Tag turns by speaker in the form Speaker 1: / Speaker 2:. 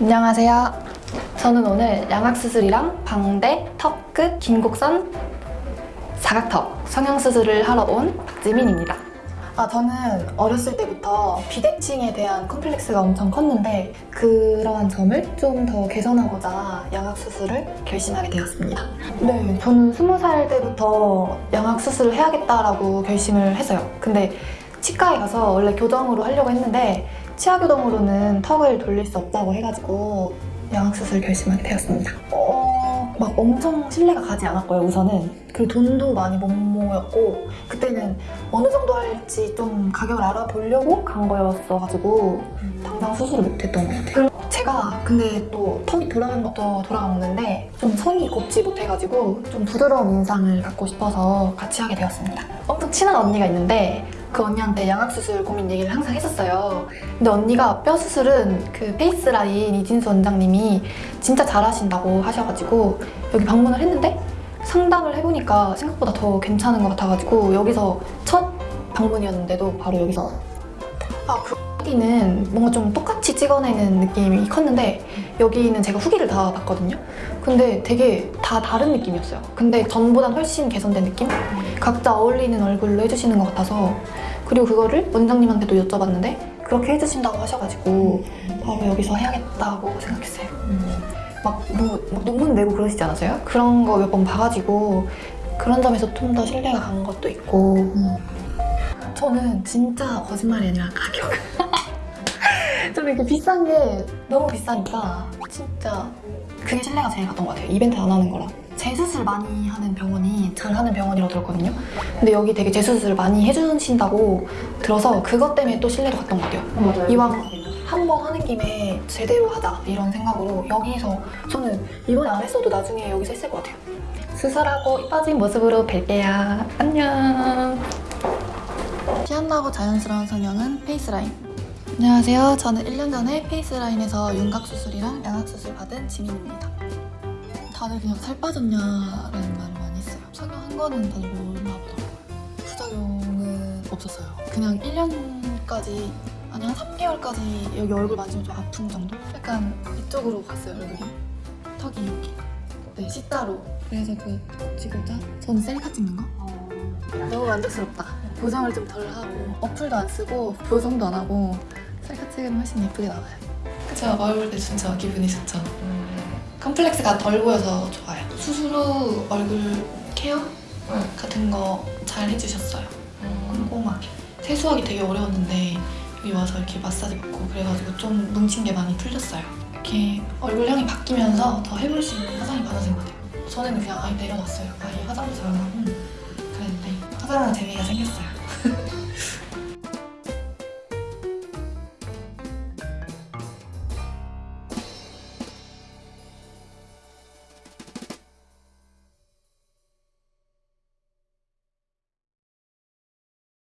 Speaker 1: 안녕하세요. 저는 오늘 양악수술이랑 방대, 턱 끝, 긴곡선, 사각턱 성형수술을 하러 온 박지민입니다. 아, 저는 어렸을 때부터 비대칭에 대한 컴플렉스가 엄청 컸는데 그러한 점을 좀 더 개선하고자 양악수술을 결심하게 되었습니다. 네, 저는 스무 살 때부터 양악수술을 해야겠다라고 결심을 했어요. 근데 치과에 가서 원래 교정으로 하려고 했는데 치아 교정으로는 턱을 돌릴 수 없다고 해가지고 양악수술 결심하게 되었습니다. 어, 막 엄청 신뢰가 가지 않았고요, 우선은. 그리고 돈도 많이 못 모였고, 그때는 어느 정도 할지 좀 가격을 알아보려고 간 거였어가지고, 당장 수술을 못했던 것 같아요. 근데 또 턱이 돌아가는 것도 돌아가는데, 좀 성이 곱지 못해가지고, 좀 부드러운 인상을 갖고 싶어서 같이 하게 되었습니다. 엄청 친한 언니가 있는데, 그 언니한테 양악수술 고민 얘기를 항상 했었어요. 근데 언니가 뼈 수술은 그 페이스라인 이진수 원장님이 진짜 잘하신다고 하셔가지고 여기 방문을 했는데 상담을 해보니까 생각보다 더 괜찮은 것 같아가지고 여기서 첫 방문이었는데도 바로 여기서 아, 그 후기는 뭔가 좀 똑같이 찍어내는 느낌이 컸는데 여기는 제가 후기를 다 봤거든요. 근데 되게 다 다른 느낌이었어요. 근데 전보단 훨씬 개선된 느낌? 각자 어울리는 얼굴로 해주시는 것 같아서 그리고 그거를 원장님한테도 여쭤봤는데 그렇게 해주신다고 하셔가지고 바로 여기서 해야겠다고 생각했어요. 막, 뭐, 막 논문 내고 그러시지 않았어요? 그런 거 몇 번 봐가지고 그런 점에서 좀 더 신뢰가 간 것도 있고 저는 진짜 거짓말이 아니라 가격. 좀 이렇게 비싼 게 너무 비싸니까 진짜 그게 신뢰가 제일 갔던 것 같아요. 이벤트 안 하는 거랑. 재수술 많이 하는 병원이 잘하는 병원이라고 들었거든요. 근데 여기 되게 재수술 많이 해주신다고 들어서 그것 때문에 또 신뢰가 갔던 것 같아요.
Speaker 2: 맞아요.
Speaker 1: 이왕 한 번 하는 김에 제대로 하자 이런 생각으로 여기서 저는 이번에 안 했어도 나중에 여기서 했을 것 같아요. 수술하고 이뻐진 모습으로 뵐게요. 안녕 피한나고 자연스러운 성형은 페이스라인. 안녕하세요. 저는 1년 전에 페이스라인에서 윤곽수술이랑 양악수술 받은 지민입니다. 다들 그냥 살 빠졌냐라는 말을 많이 했어요. 성형한 거는 다들 모르나 보다. 부작용은 없었어요. 그냥 1년까지 아니 한 3개월까지 여기 얼굴 만지면 좀 아픈 정도? 약간 이쪽으로 갔어요 얼굴이. 턱이 여기 네 C자로. 그래서 그 찍고자 저는 셀카 찍는 거 너무 만족스럽다. 보정을 좀 덜 하고 어플도 안 쓰고 보정도 안 하고 셀카 찍으면 훨씬 예쁘게 나와요. 그쵸? 얼굴 때 진짜 기분이 좋죠. 컴플렉스가 덜 보여서 좋아요. 수술 후 얼굴 케어? 같은 거 잘 해주셨어요. 꼼꼼하게. 세수하기 되게 어려웠는데 여기 와서 이렇게 마사지 받고 그래가지고 좀 뭉친 게 많이 풀렸어요 이렇게 얼굴형이 바뀌면서 더 해볼 수 있는 화장이 많아진 것 같아요. 전에는 그냥 아예 내려놨어요. 아예 화장도 잘안 하고 그랬는데 화장하는 재미가 생겼어요